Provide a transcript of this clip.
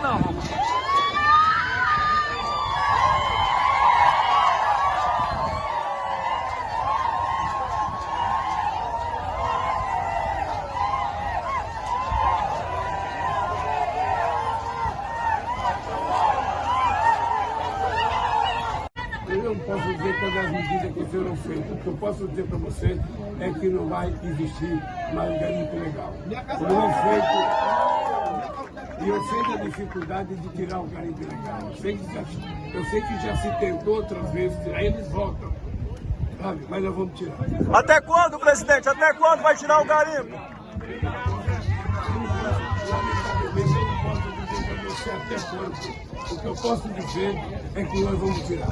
não, Roma. Eu não posso dizer todas as medidas que eu senhor não fez. O que eu posso dizer para você é que não vai existir mais garimpo legal. Não foi. E eu sei da dificuldade de tirar o garimpo legal. Eu sei que já, eu sei que já se tentou outras vezes tirar, eles voltam. Sabe? Mas nós vamos tirar. Até quando, presidente? Até quando vai tirar o garimpo? Lamentavelmente, eu não posso dizer para você até quando. O que eu posso dizer é que nós vamos tirar.